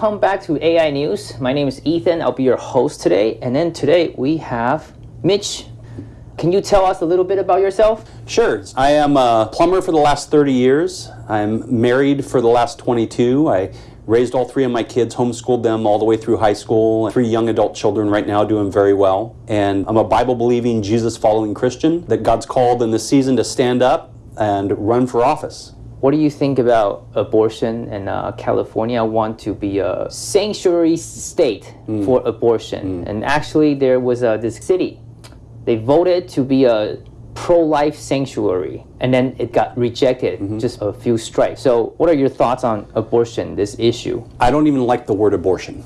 welcome back to AI News. My name is Ethan. I'll be your host today. And then today we have Mitch. Can you tell us a little bit about yourself? Sure. I am a plumber for the last 30 years. I'm married for the last 22. I raised all three of my kids, homeschooled them all the way through high school. Three young adult children right now doing very well. And I'm a Bible believing, Jesus following Christian that God's called in this season to stand up and run for office. What do you think about abortion? And uh, California want to be a sanctuary state Mm. for abortion. And actually, there was uh, this city. They voted to be a pro-life sanctuary, and then it got rejected. Mm-hmm. Just a few strikes. So, what are your thoughts on abortion? This issue? I don't even like the word abortion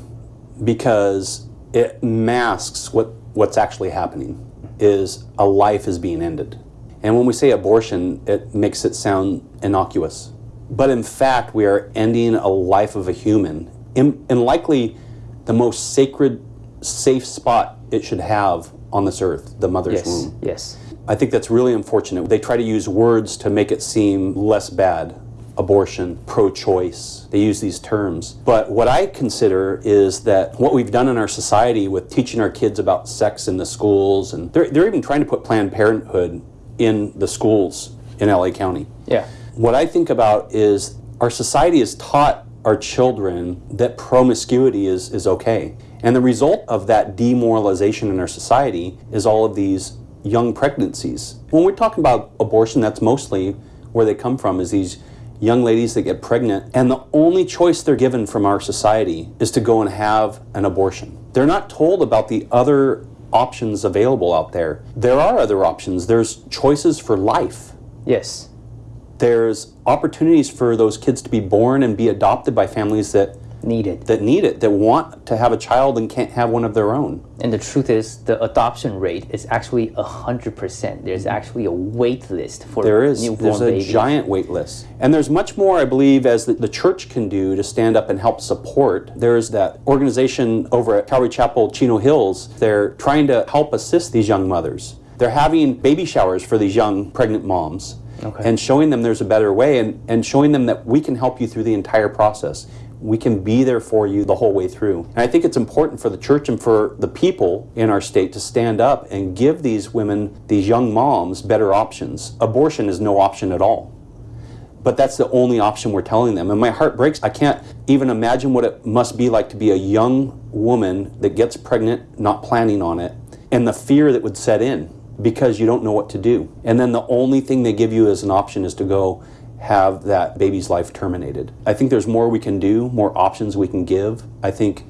because it masks what, what's actually happening is a life is being ended. And when we say abortion, it makes it sound innocuous. But in fact, we are ending a life of a human in, in likely the most sacred, safe spot it should have on this earth, the mother's Yes. womb. Yes. I think that's really unfortunate. They try to use words to make it seem less bad. Abortion, pro choice, they use these terms. But what I consider is that what we've done in our society with teaching our kids about sex in the schools, and they're, they're even trying to put Planned Parenthood in the schools in LA County. Yeah. What I think about is our society has taught our children that promiscuity is, is okay. And the result of that demoralization in our society is all of these young pregnancies. When we're talking about abortion, that's mostly where they come from, is these young ladies that get pregnant, and the only choice they're given from our society is to go and have an abortion. They're not told about the other options available out there. There are other options. There's choices for life Yes. there's opportunities for those kids to be born and be adopted by families that Needed. that need it, that want to have a child and can't have one of their own. And the truth is, the adoption rate is actually 100%. There's actually a wait list for There is there's a babies. giant wait list, and there's much more I believe as the, the church can do to stand up and help support. There's that organization over at Calvary Chapel, Chino Hills. They're trying to help assist these young mothers. They're having baby showers for these young pregnant moms. Okay. And showing them there's a better way and, and showing them that we can help you through the entire process. We can be there for you the whole way through. And I think it's important for the church and for the people in our state to stand up and give these women, these young moms, better options. Abortion is no option at all. But that's the only option we're telling them. And my heart breaks. I can't even imagine what it must be like to be a young woman that gets pregnant, not planning on it, and the fear that would set in because you don't know what to do. And then the only thing they give you as an option is to go have that baby's life terminated. I think there's more we can do, more options we can give. I think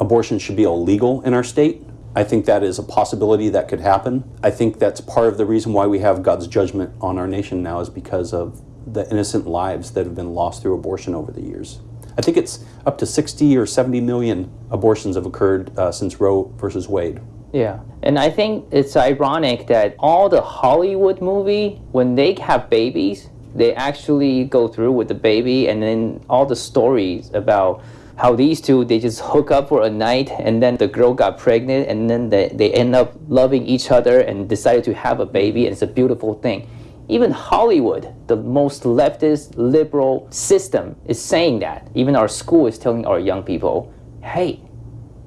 abortion should be illegal in our state. I think that is a possibility that could happen. I think that's part of the reason why we have God's judgment on our nation now is because of the innocent lives that have been lost through abortion over the years. I think it's up to 60 or 70 million abortions have occurred uh, since Roe versus Wade. Yeah. And I think it's ironic that all the Hollywood movie, when they have babies, they actually go through with the baby and then all the stories about how these two they just hook up for a night and then the girl got pregnant and then they, they end up loving each other and decided to have a baby and it's a beautiful thing even hollywood the most leftist liberal system is saying that even our school is telling our young people hey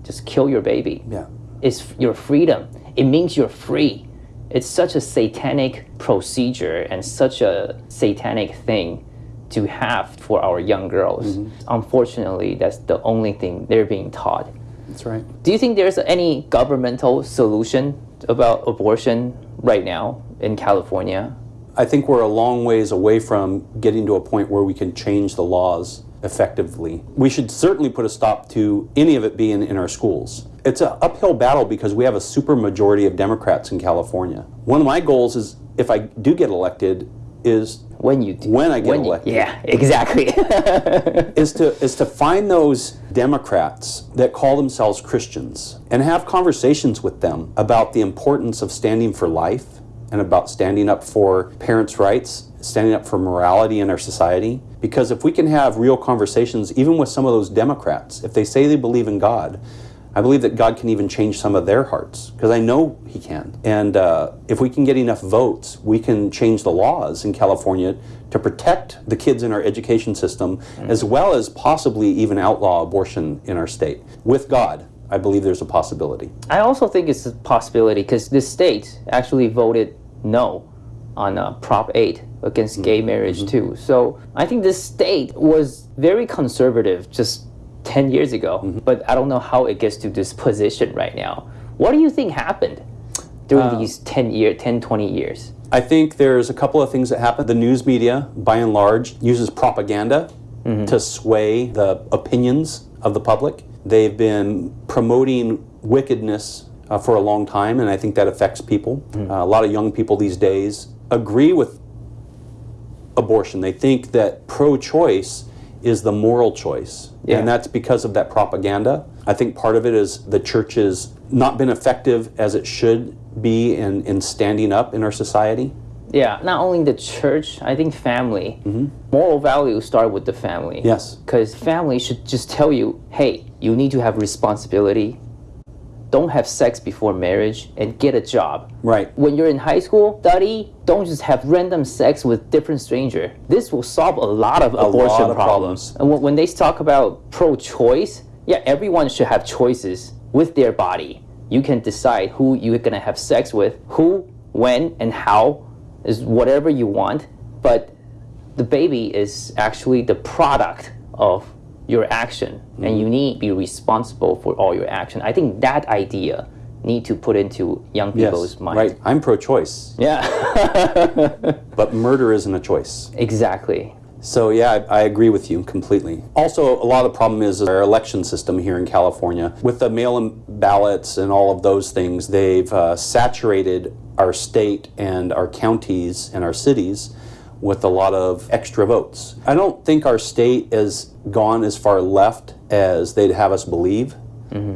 just kill your baby Yeah. it's your freedom. It means you're free. It's such a satanic procedure and such a satanic thing to have for our young girls. Mm-hmm. Unfortunately, that's the only thing they're being taught. That's right. Do you think there's any governmental solution about abortion right now in California? I think we're a long ways away from getting to a point where we can change the laws effectively. We should certainly put a stop to any of it being in our schools. It's an uphill battle because we have a super majority of Democrats in California. One of my goals is if I do get elected is When you do, When I get you- elected. yeah, exactly. is to is to find those Democrats that call themselves Christians and have conversations with them about the importance of standing for life and about standing up for parents' rights, standing up for morality in our society. Because if we can have real conversations, even with some of those Democrats, if they say they believe in God, I believe that God can even change some of their hearts because I know He can. And uh, if we can get enough votes, we can change the laws in California to protect the kids in our education system, as well as possibly even outlaw abortion in our state. With God, I believe there's a possibility. I also think it's a possibility because the state actually voted no on uh, Prop 8 against mm-hmm. gay marriage mm-hmm. too. So I think the state was very conservative just 10 years ago, mm-hmm. but I don't know how it gets to this position right now. What do you think happened during uh, these 10 year 10 20 years? I think there's a couple of things that happen. The news media, by and large, uses propaganda to sway the opinions of the public. They've been promoting wickedness uh, for a long time, and I think that affects people. Uh, a lot of young people these days agree with abortion. They think that pro choice is the moral choice. Yeah. And that's because of that propaganda. I think part of it is the church has not been effective as it should be in, in standing up in our society. Yeah, not only the church, I think family. Moral values start with the family. Yes. Because family should just tell you, hey, you need to have responsibility. Don't have sex before marriage and get a job. Right. When you're in high school, study. Don't just have random sex with different stranger. This will solve a lot of abortion lot of problems. problems. And when, when they talk about pro-choice, yeah, everyone should have choices with their body. You can decide who you're gonna have sex with, who, when, and how is whatever you want. But the baby is actually the product of your action, and you need to be responsible for all your action. I think that idea need to put into young people's mind. Right. I'm pro choice, Yeah, but murder isn't a choice. exactly. So, yeah, I, I agree with you completely. Also, a lot of the problem is our election system here in California. With the mail in ballots and all of those things, they've uh, saturated our state and our counties and our cities with a lot of extra votes. I don't think our state has gone as far left as they'd have us believe.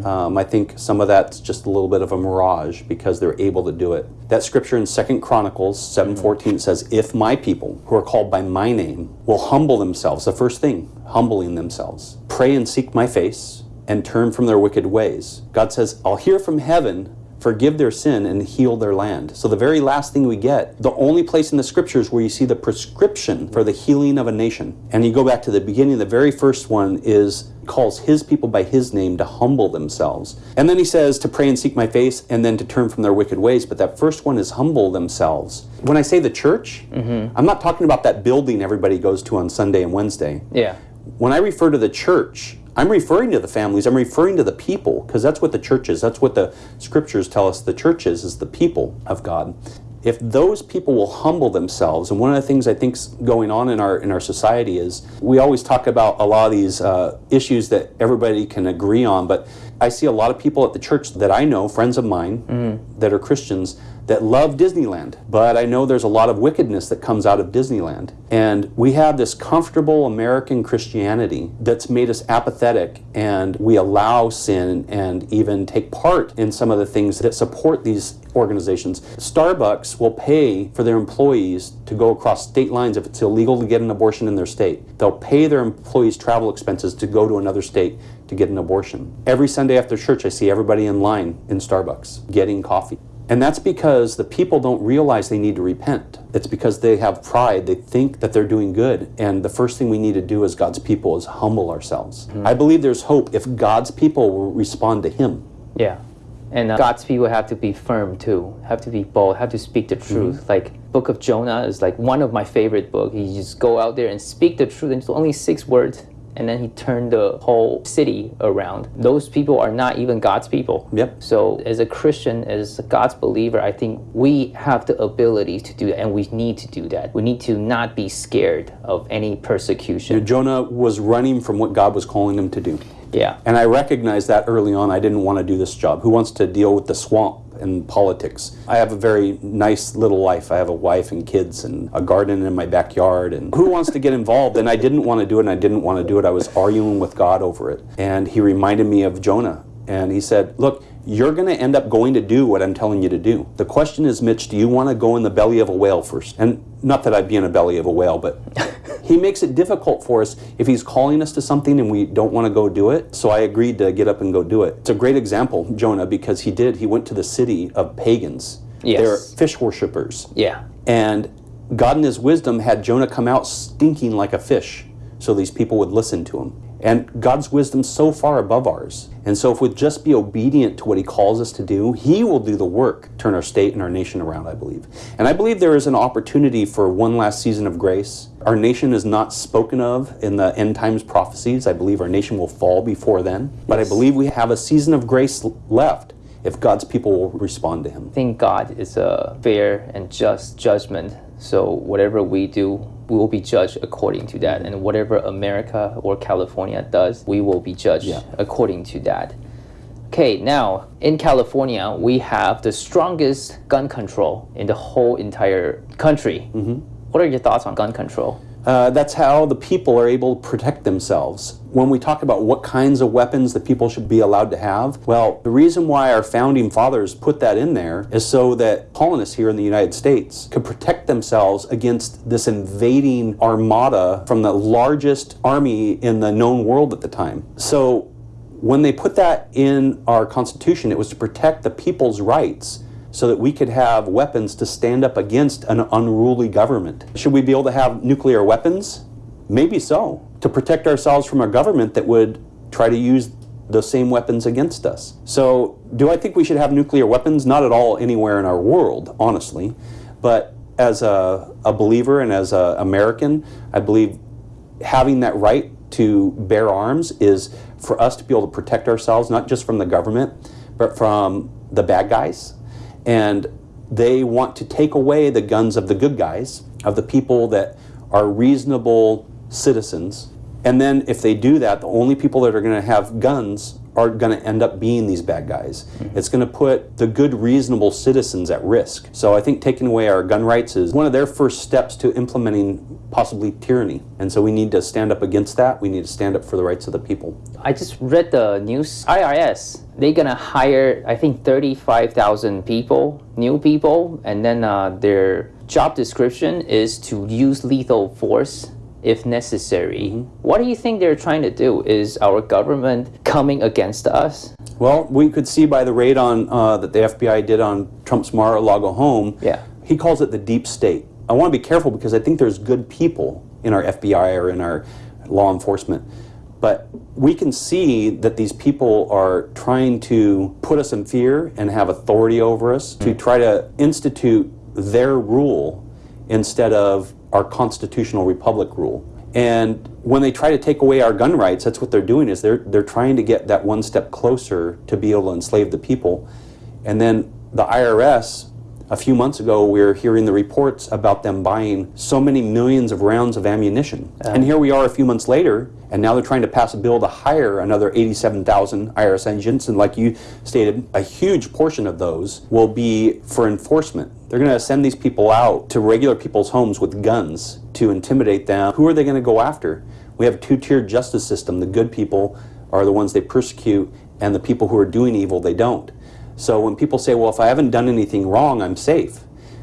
Um, I think some of that's just a little bit of a mirage because they're able to do it. That scripture in Second Chronicles 7:14 says, "If my people who are called by my name will humble themselves, the first thing, humbling themselves, pray and seek my face and turn from their wicked ways." God says, "I'll hear from heaven forgive their sin and heal their land. So the very last thing we get, the only place in the scriptures where you see the prescription for the healing of a nation. And you go back to the beginning, the very first one is calls his people by his name to humble themselves. And then he says to pray and seek my face and then to turn from their wicked ways, but that first one is humble themselves. When I say the church, mm-hmm. I'm not talking about that building everybody goes to on Sunday and Wednesday. Yeah. When I refer to the church, I'm referring to the families, I'm referring to the people, because that's what the church is. That's what the scriptures tell us the church is, is the people of God. If those people will humble themselves, and one of the things I think's going on in our in our society is we always talk about a lot of these uh, issues that everybody can agree on, but I see a lot of people at the church that I know, friends of mine that are Christians, that love Disneyland. But I know there's a lot of wickedness that comes out of Disneyland. And we have this comfortable American Christianity that's made us apathetic and we allow sin and even take part in some of the things that support these organizations. Starbucks will pay for their employees to go across state lines if it's illegal to get an abortion in their state. They'll pay their employees travel expenses to go to another state to get an abortion. Every Sunday after church, I see everybody in line in Starbucks getting coffee. And that's because the people don't realize they need to repent. It's because they have pride. They think that they're doing good. And the first thing we need to do as God's people is humble ourselves. I believe there's hope if God's people will respond to Him. Yeah. And uh, God's people have to be firm too, have to be bold, have to speak the truth. Like Book of Jonah is like one of my favorite books. You just go out there and speak the truth. And it's only six words. And then he turned the whole city around. Those people are not even God's people. Yep. So as a Christian, as a God's believer, I think we have the ability to do that and we need to do that. We need to not be scared of any persecution. Jonah was running from what God was calling him to do. Yeah. And I recognized that early on. I didn't want to do this job. Who wants to deal with the swamp and politics? I have a very nice little life. I have a wife and kids and a garden in my backyard. And who wants to get involved? And I didn't want to do it, and I didn't want to do it. I was arguing with God over it. And He reminded me of Jonah. And He said, Look, you're going to end up going to do what I'm telling you to do. The question is, Mitch, do you want to go in the belly of a whale first? And not that I'd be in the belly of a whale, but He makes it difficult for us if he's calling us to something and we don't want to go do it. So I agreed to get up and go do it. It's a great example, Jonah, because he did. He went to the city of pagans. Yes. They're fish worshippers. Yeah. And God in his wisdom had Jonah come out stinking like a fish so these people would listen to him. And God's wisdom so far above ours. And so if we just be obedient to what he calls us to do, he will do the work, turn our state and our nation around, I believe. And I believe there is an opportunity for one last season of grace. Our nation is not spoken of in the end times prophecies. I believe our nation will fall before then. But I believe we have a season of grace left if God's people will respond to him. I think God is a fair and just judgment. So whatever we do, we will be judged according to that. And whatever America or California does, we will be judged Yeah. according to that. Okay, now in California, we have the strongest gun control in the whole entire country. Mm-hmm. What are your thoughts on gun control? Uh, that's how the people are able to protect themselves. When we talk about what kinds of weapons the people should be allowed to have, well, the reason why our founding fathers put that in there is so that colonists here in the United States could protect themselves against this invading armada from the largest army in the known world at the time. So when they put that in our Constitution, it was to protect the people's rights so that we could have weapons to stand up against an unruly government. Should we be able to have nuclear weapons? Maybe so, to protect ourselves from a government that would try to use those same weapons against us. So, do I think we should have nuclear weapons? Not at all anywhere in our world, honestly. But as a, a believer and as an American, I believe having that right to bear arms is for us to be able to protect ourselves, not just from the government, but from the bad guys. And they want to take away the guns of the good guys, of the people that are reasonable citizens. And then if they do that, the only people that are going to have guns are going to end up being these bad guys. Hmm. It's going to put the good, reasonable citizens at risk. So I think taking away our gun rights is one of their first steps to implementing possibly tyranny. And so we need to stand up against that. We need to stand up for the rights of the people. I just read the news. IRS, they're gonna hire, I think, 35,000 people, new people, and then uh, their job description is to use lethal force if necessary. What do you think they're trying to do? Is our government coming against us? Well, we could see by the raid on uh, that the FBI did on Trump's Mar-a-Lago home. Yeah. He calls it the deep state. I want to be careful because I think there's good people in our FBI or in our law enforcement. But we can see that these people are trying to put us in fear and have authority over us to mm. try to institute their rule instead of our constitutional republic rule. And when they try to take away our gun rights, that's what they're doing is they're they're trying to get that one step closer to be able to enslave the people. And then the IRS a few months ago we were hearing the reports about them buying so many millions of rounds of ammunition. and here we are a few months later and now they're trying to pass a bill to hire another 87,000 IRS agents and like you stated a huge portion of those will be for enforcement. They're going to send these people out to regular people's homes with guns to intimidate them. Who are they going to go after? We have a two-tiered justice system. The good people are the ones they persecute and the people who are doing evil they don't. So when people say, "Well, if I haven't done anything wrong, I'm safe,"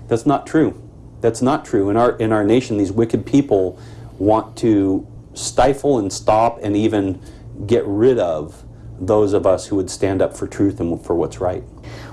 that's not true. That's not true. In our in our nation, these wicked people want to stifle and stop and even get rid of those of us who would stand up for truth and for what's right.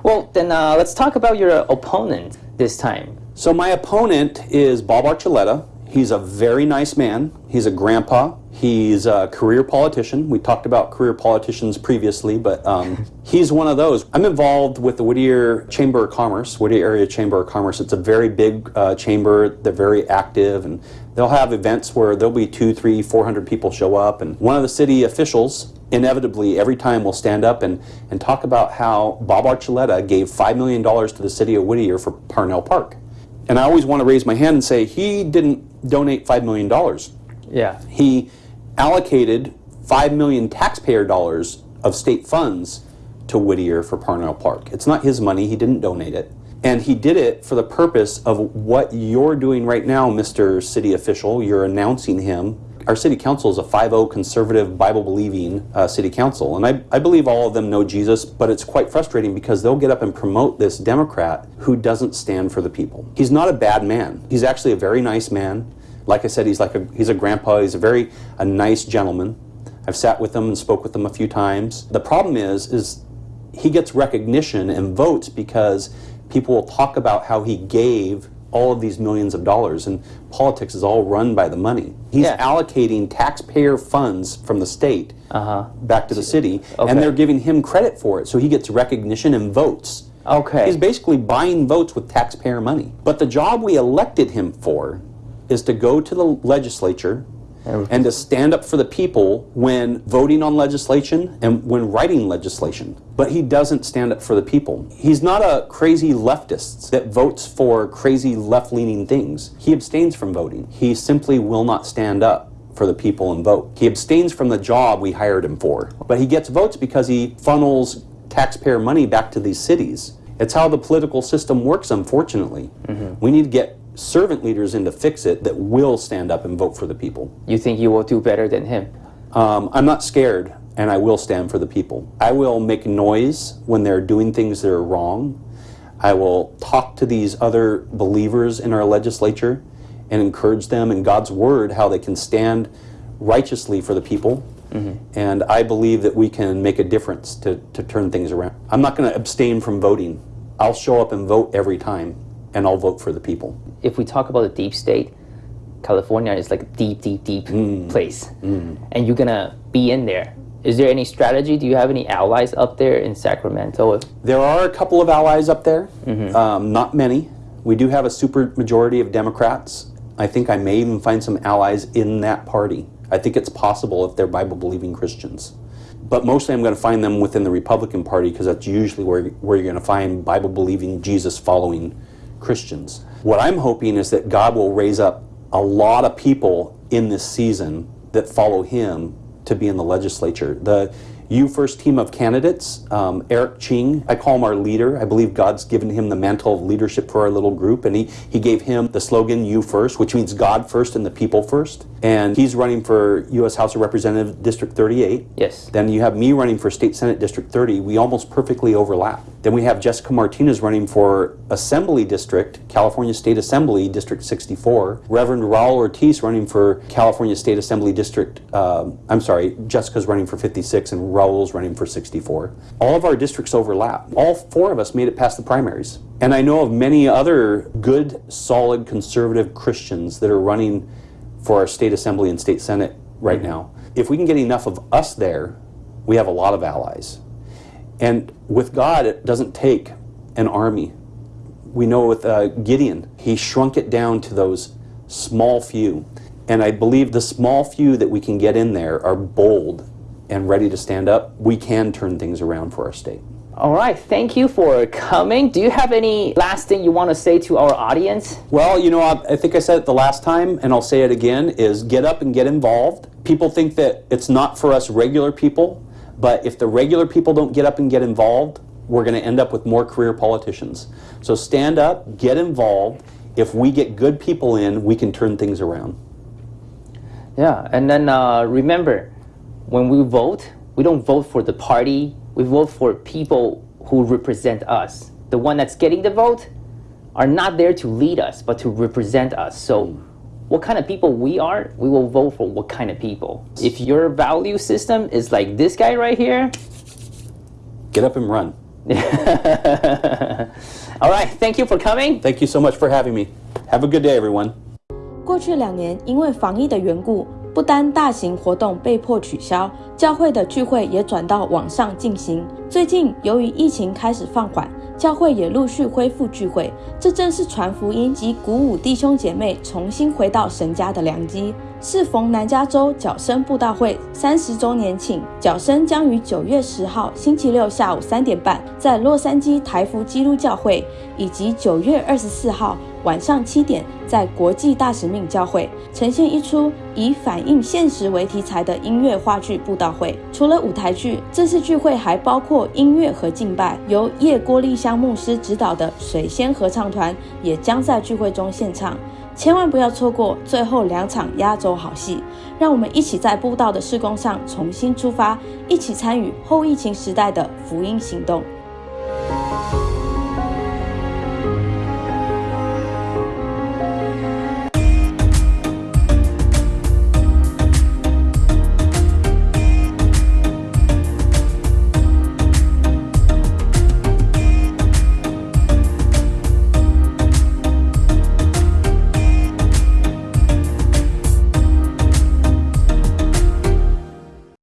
Well, then uh, let's talk about your opponent this time. So my opponent is Bob Archuleta. He's a very nice man. He's a grandpa. He's a career politician. We talked about career politicians previously, but um, he's one of those. I'm involved with the Whittier Chamber of Commerce, Whittier Area Chamber of Commerce. It's a very big uh, chamber. They're very active, and they'll have events where there'll be two, three, four hundred people show up, and one of the city officials inevitably every time will stand up and, and talk about how Bob Archuleta gave $5 million to the city of Whittier for Parnell Park. And I always want to raise my hand and say he didn't donate $5 million. Yeah. He allocated 5 million taxpayer dollars of state funds to Whittier for Parnell Park. It's not his money, he didn't donate it. And he did it for the purpose of what you're doing right now, Mr. City Official. You're announcing him. Our city council is a 5 conservative, Bible believing uh, city council. And I, I believe all of them know Jesus, but it's quite frustrating because they'll get up and promote this Democrat who doesn't stand for the people. He's not a bad man, he's actually a very nice man Like I said, he's like a he's a grandpa. He's a very a nice gentleman. I've sat with him and spoke with him a few times. The problem is is he gets recognition and votes because people will talk about how he gave all of these millions of dollars and politics is all run by the money. He's Yeah. allocating taxpayer funds from the state Uh-huh. back to the city Okay. and they're giving him credit for it so he gets recognition and votes. Okay. He's basically buying votes with taxpayer money. But the job we elected him for is to go to the legislature and to stand up for the people when voting on legislation and when writing legislation. But he doesn't stand up for the people. He's not a crazy leftist that votes for crazy left leaning things. He abstains from voting. He simply will not stand up for the people and vote. He abstains from the job we hired him for. But he gets votes because he funnels taxpayer money back to these cities. It's how the political system works, unfortunately. Mm-hmm. We need to get servant leaders in to fix it that will stand up and vote for the people. You think you will do better than him? Um, I'm not scared, and I will stand for the people. I will make noise when they're doing things that are wrong. I will talk to these other believers in our legislature and encourage them in God's word how they can stand righteously for the people. And I believe that we can make a difference to, to turn things around. I'm not going to abstain from voting. I'll show up and vote every time, and I'll vote for the people. If we talk about the deep state, California is like a deep, deep, deep hmm. place, hmm. and you're gonna be in there. Is there any strategy? Do you have any allies up there in Sacramento? There are a couple of allies up there, mm-hmm. um, not many. We do have a super majority of Democrats. I think I may even find some allies in that party. I think it's possible if they're Bible believing Christians. But mostly I'm going to find them within the Republican Party because that's usually where, where you're going to find Bible believing, Jesus following Christians. What I'm hoping is that God will raise up a lot of people in this season that follow Him to be in the legislature. The you First team of candidates, um, Eric Ching, I call him our leader. I believe God's given him the mantle of leadership for our little group, and he, he gave him the slogan You First, which means God first and the people first. And he's running for U.S. House of Representatives District 38. Yes. Then you have me running for State Senate District 30. We almost perfectly overlap. Then we have Jessica Martinez running for Assembly District, California State Assembly District 64. Reverend Raul Ortiz running for California State Assembly District, um, I'm sorry, Jessica's running for 56 and Raul's running for 64. All of our districts overlap. All four of us made it past the primaries. And I know of many other good, solid, conservative Christians that are running for our state assembly and state senate right now. If we can get enough of us there, we have a lot of allies. And with God, it doesn't take an army. We know with uh, Gideon, he shrunk it down to those small few. And I believe the small few that we can get in there are bold and ready to stand up. We can turn things around for our state. All right. Thank you for coming. Do you have any last thing you want to say to our audience? Well, you know, I, I think I said it the last time, and I'll say it again: is get up and get involved. People think that it's not for us regular people, but if the regular people don't get up and get involved, we're going to end up with more career politicians. So stand up, get involved. If we get good people in, we can turn things around. Yeah, and then uh, remember, when we vote, we don't vote for the party. We vote for people who represent us. The one that's getting the vote are not there to lead us, but to represent us. So, what kind of people we are, we will vote for what kind of people. If your value system is like this guy right here, Get up and run. all right. Thank you for coming. Thank you so much for having me. Have a good day, everyone. 过去两年，因为防疫的缘故，不单大型活动被迫取消，教会的聚会也转到网上进行。最近，由于疫情开始放缓， 教会也陆续恢复聚会，这正是传福音及鼓舞弟兄姐妹重新回到神家的良机。适逢南加州角声布道会三十周年庆，角声将于九月十号星期六下午三点半在洛杉矶台福基督教会，以及九月二十四号晚上七点在国际大使命教会呈现一出以反映现实为题材的音乐话剧布道会。除了舞台剧，这次聚会还包括音乐和敬拜，由叶郭丽香牧师指导的水仙合唱团也将在聚会中献唱。千万不要错过最后两场压轴好戏，让我们一起在布道的施工上重新出发，一起参与后疫情时代的福音行动。